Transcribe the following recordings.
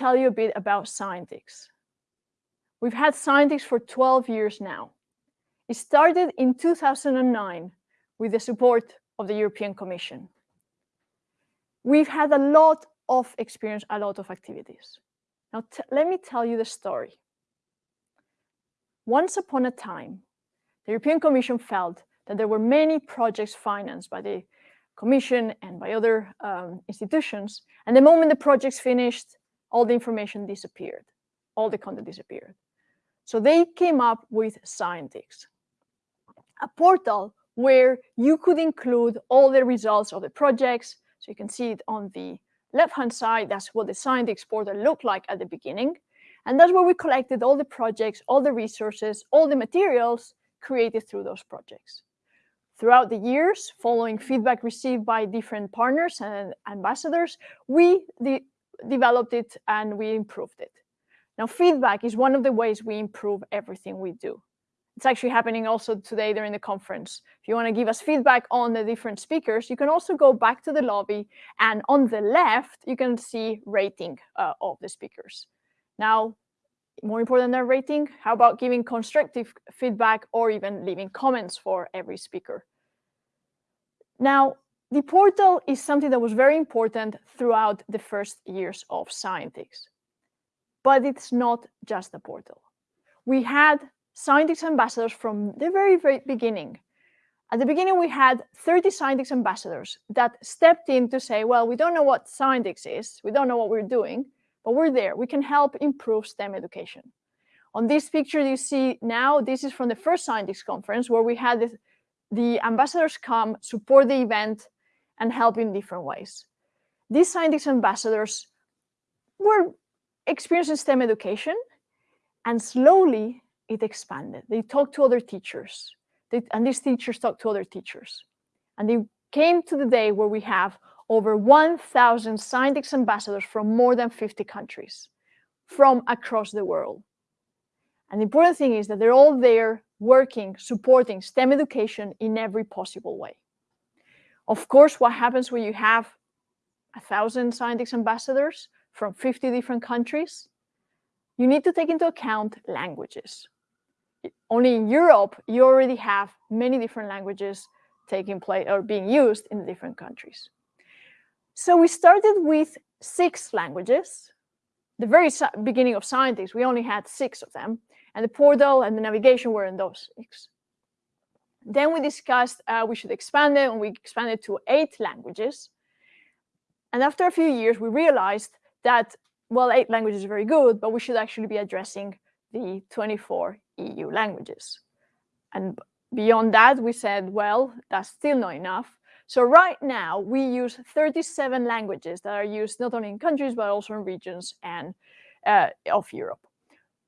tell you a bit about Scientix. We've had Scientix for 12 years now. It started in 2009 with the support of the European Commission. We've had a lot of experience, a lot of activities. Now, let me tell you the story. Once upon a time, the European Commission felt that there were many projects financed by the Commission and by other um, institutions. And the moment the projects finished, all the information disappeared, all the content disappeared. So they came up with Scientix, a portal where you could include all the results of the projects. So you can see it on the left-hand side. That's what the Scientix portal looked like at the beginning. And that's where we collected all the projects, all the resources, all the materials created through those projects. Throughout the years, following feedback received by different partners and ambassadors, we de developed it and we improved it. Now, feedback is one of the ways we improve everything we do. It's actually happening also today during the conference. If you want to give us feedback on the different speakers, you can also go back to the lobby and on the left, you can see rating uh, of the speakers. Now, more important than rating, how about giving constructive feedback or even leaving comments for every speaker? Now, the portal is something that was very important throughout the first years of Scientix. But it's not just the portal. We had Scientix ambassadors from the very, very beginning. At the beginning, we had 30 Scientix ambassadors that stepped in to say, well, we don't know what Scientix is, we don't know what we're doing, but we're there. We can help improve STEM education. On this picture you see now, this is from the first Scientix conference where we had the, the ambassadors come, support the event, and help in different ways. These Scientix ambassadors were experiencing STEM education, and slowly it expanded. They talked to other teachers, they, and these teachers talked to other teachers. And they came to the day where we have over 1,000 Scientix ambassadors from more than 50 countries from across the world. And the important thing is that they're all there working, supporting STEM education in every possible way. Of course, what happens when you have a thousand Scientix ambassadors from 50 different countries? You need to take into account languages. Only in Europe, you already have many different languages taking place or being used in different countries. So we started with six languages. The very beginning of Scientix, we only had six of them and the portal and the navigation were in those six. Then we discussed uh, we should expand it, and we expanded to eight languages. And after a few years, we realized that, well, eight languages is very good, but we should actually be addressing the 24 EU languages. And beyond that, we said, well, that's still not enough. So right now, we use 37 languages that are used not only in countries, but also in regions and uh, of Europe.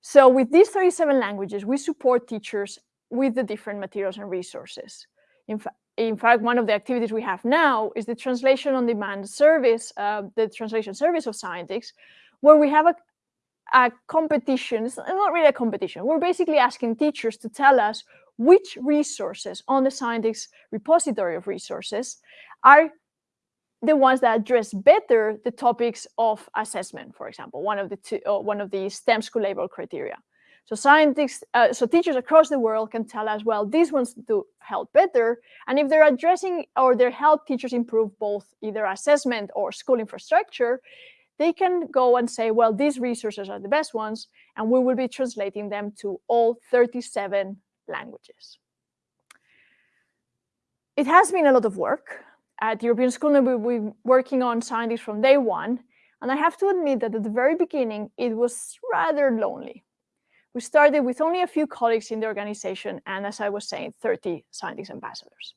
So with these 37 languages, we support teachers with the different materials and resources. In, fa in fact, one of the activities we have now is the translation on demand service, uh, the translation service of Scientix, where we have a, a competition, it's not really a competition, we're basically asking teachers to tell us which resources on the Scientix repository of resources are the ones that address better the topics of assessment, for example, one of the two, uh, one of the STEM school label criteria. So scientists, uh, so teachers across the world can tell us, well, these ones do help better. And if they're addressing or they help teachers improve both either assessment or school infrastructure, they can go and say, well, these resources are the best ones, and we will be translating them to all 37 languages. It has been a lot of work at the European School we've been working on Scientix from day one. And I have to admit that at the very beginning, it was rather lonely. We started with only a few colleagues in the organization, and as I was saying, 30 Scientix ambassadors.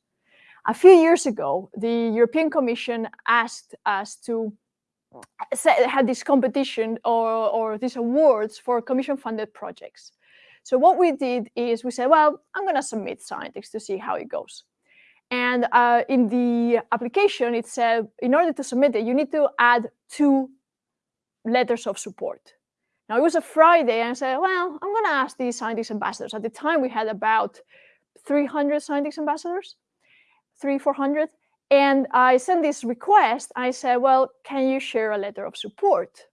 A few years ago, the European Commission asked us to had this competition or, or these awards for commission-funded projects. So what we did is we said, well, I'm going to submit Scientix to see how it goes. And uh, in the application, it said, in order to submit it, you need to add two letters of support. Now, it was a Friday, and I said, well, I'm going to ask these Scientix ambassadors. At the time, we had about 300 Scientix ambassadors, three, 400. And I sent this request. I said, well, can you share a letter of support?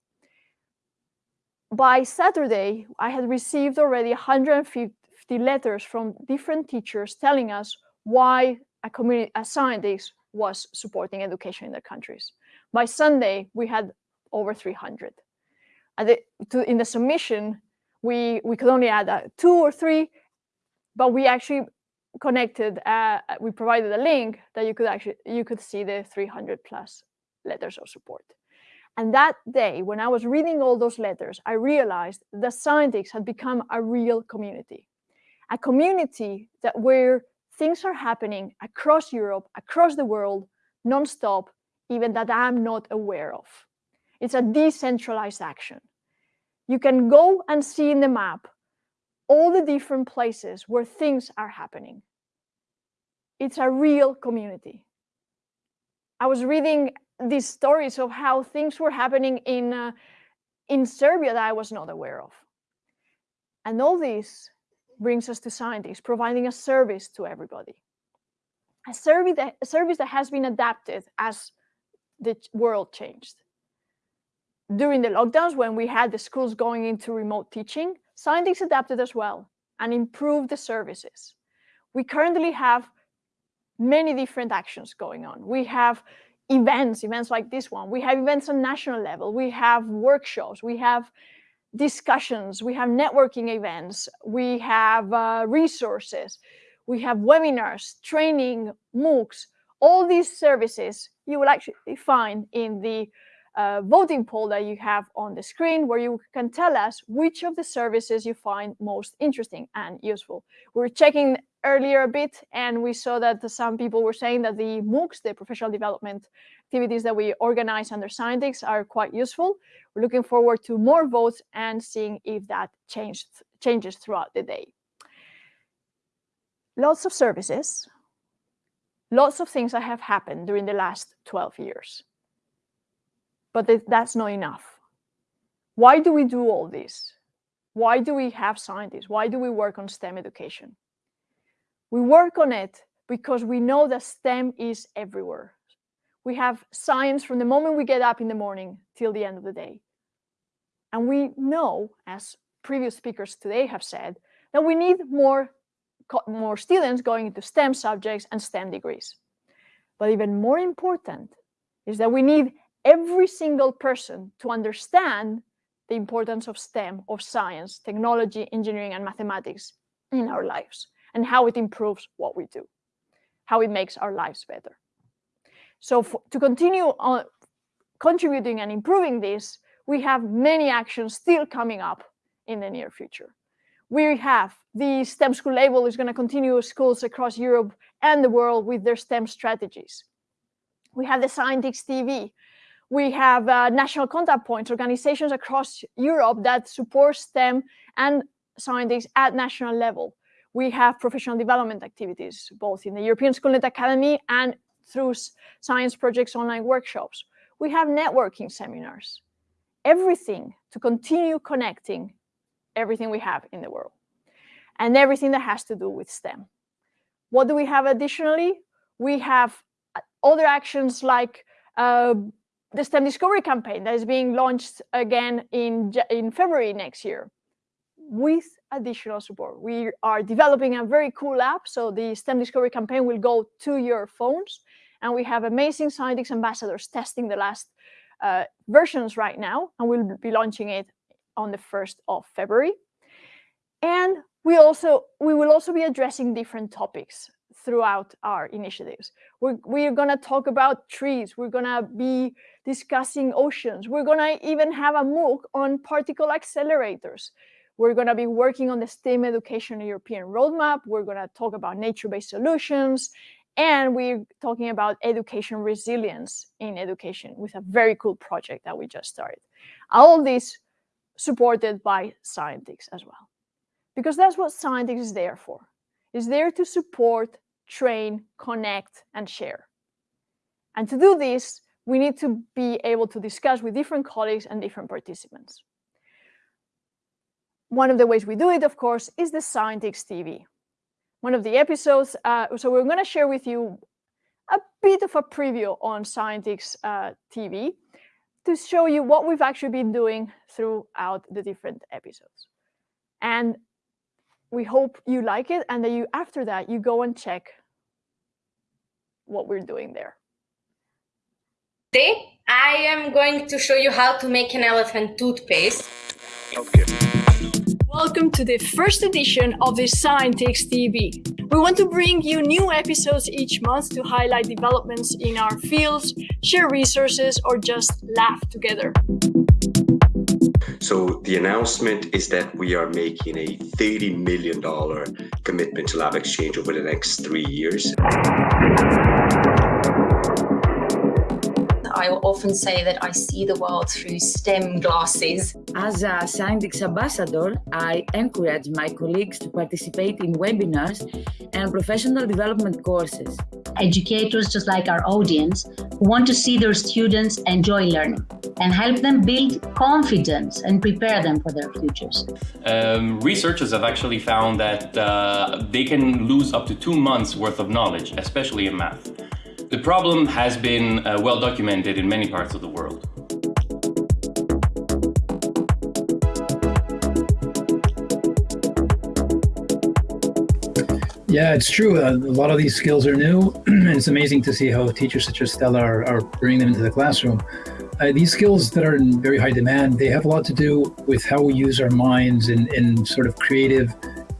by Saturday, I had received already 150 letters from different teachers telling us why a community, a scientist was supporting education in their countries. By Sunday, we had over 300. The, to, in the submission, we, we could only add uh, two or three, but we actually connected, uh, we provided a link that you could actually, you could see the 300 plus letters of support. And that day, when I was reading all those letters, I realized the Scientix had become a real community, a community that where things are happening across Europe, across the world, nonstop, even that I'm not aware of. It's a decentralized action. You can go and see in the map all the different places where things are happening. It's a real community. I was reading these stories of how things were happening in, uh, in Serbia that I was not aware of. And all this brings us to Scientix providing a service to everybody. A service that, a service that has been adapted as the world changed. During the lockdowns, when we had the schools going into remote teaching, Scientix adapted as well and improved the services. We currently have many different actions going on. We have events, events like this one. We have events on national level. We have workshops. We have discussions. We have networking events. We have uh, resources. We have webinars, training, MOOCs. All these services you will actually find in the uh, voting poll that you have on the screen where you can tell us which of the services you find most interesting and useful. We're checking earlier a bit and we saw that some people were saying that the MOOCs, the professional development activities that we organize under Scientix are quite useful. We're looking forward to more votes and seeing if that changed, changes throughout the day. Lots of services, lots of things that have happened during the last 12 years but that's not enough. Why do we do all this? Why do we have Scientix? Why do we work on STEM education? We work on it because we know that STEM is everywhere. We have science from the moment we get up in the morning till the end of the day. And we know, as previous speakers today have said, that we need more, more students going into STEM subjects and STEM degrees. But even more important is that we need every single person to understand the importance of STEM, of science, technology, engineering, and mathematics in our lives and how it improves what we do, how it makes our lives better. So for, to continue on contributing and improving this, we have many actions still coming up in the near future. We have the STEM school label is going to continue schools across Europe and the world with their STEM strategies. We have the Scientix TV, we have uh, national contact points, organizations across Europe that support STEM and Scientix at national level. We have professional development activities, both in the European Schoolnet Academy and through Science Projects online workshops. We have networking seminars, everything to continue connecting everything we have in the world and everything that has to do with STEM. What do we have additionally? We have uh, other actions like uh, the STEM Discovery campaign that is being launched again in, in February next year with additional support. We are developing a very cool app, so the STEM Discovery campaign will go to your phones, and we have amazing Scientix ambassadors testing the last uh, versions right now, and we'll be launching it on the 1st of February. And we also we will also be addressing different topics throughout our initiatives. We're, we're going to talk about trees. We're going to be discussing oceans. We're going to even have a MOOC on particle accelerators. We're going to be working on the STEM Education European Roadmap. We're going to talk about nature-based solutions. And we're talking about education resilience in education with a very cool project that we just started. All this supported by Scientix as well. Because that's what Scientix is there for. Is there to support train, connect, and share. And to do this, we need to be able to discuss with different colleagues and different participants. One of the ways we do it, of course, is the Scientix TV. One of the episodes, uh, so we're going to share with you a bit of a preview on Scientix uh, TV. to show you what we've actually been doing throughout the different episodes. And we hope you like it and that you, after that, you go and check what we're doing there. Today, I am going to show you how to make an elephant toothpaste. Okay. Welcome to the first edition of the Scientix TV. We want to bring you new episodes each month to highlight developments in our fields, share resources, or just laugh together. So the announcement is that we are making a $30 million commitment to LabXchange over the next three years. I often say that I see the world through STEM glasses. As a Scientix ambassador, I encourage my colleagues to participate in webinars and professional development courses. Educators, just like our audience, who want to see their students enjoy learning and help them build confidence and prepare them for their futures. Um, researchers have actually found that uh, they can lose up to two months worth of knowledge, especially in math. The problem has been uh, well documented in many parts of the world. Yeah, it's true. Uh, a lot of these skills are new, and it's amazing to see how teachers such as Stella are, are bringing them into the classroom. Uh, these skills that are in very high demand, they have a lot to do with how we use our minds in, in sort of creative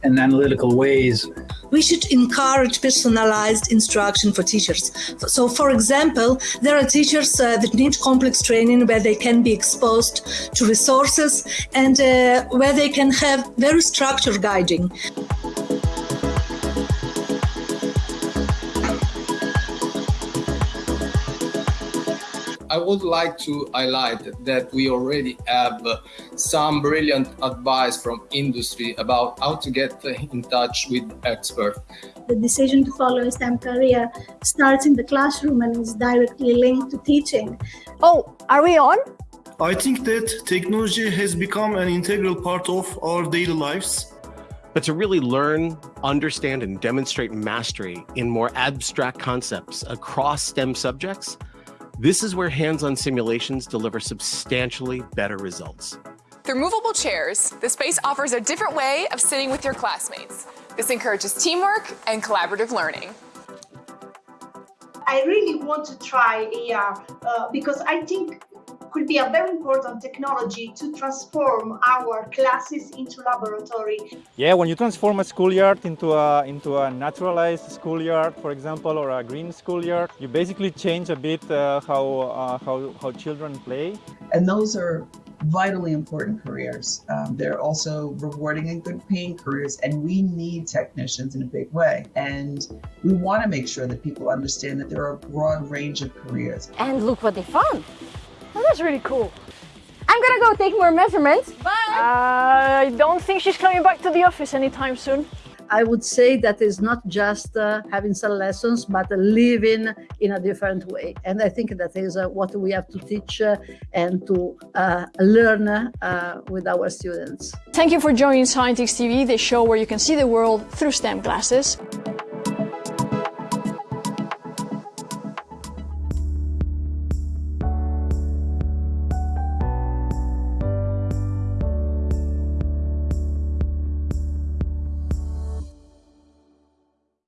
and analytical ways we should encourage personalized instruction for teachers. So, for example, there are teachers uh, that need complex training where they can be exposed to resources and uh, where they can have very structured guiding. I would like to highlight that we already have uh, some brilliant advice from industry about how to get in touch with experts. The decision to follow a STEM career starts in the classroom and is directly linked to teaching. Oh, are we on? I think that technology has become an integral part of our daily lives. But to really learn, understand, and demonstrate mastery in more abstract concepts across STEM subjects, this is where hands-on simulations deliver substantially better results. Through movable chairs, the space offers a different way of sitting with your classmates. This encourages teamwork and collaborative learning. I really want to try AR uh, because I think could be a very important technology to transform our classes into laboratory. Yeah, when you transform a schoolyard into a, into a naturalized schoolyard, for example, or a green schoolyard, you basically change a bit uh, how, uh, how, how children play. And those are vitally important careers. Um, they're also rewarding and good paying careers, and we need technicians in a big way. And we want to make sure that people understand that there are a broad range of careers. And look what they found. That's really cool. I'm gonna go take more measurements. Bye! Uh, I don't think she's coming back to the office anytime soon. I would say that is not just uh, having some lessons, but living in a different way. And I think that is uh, what we have to teach uh, and to uh, learn uh, with our students. Thank you for joining Scientix TV, the show where you can see the world through STEM glasses.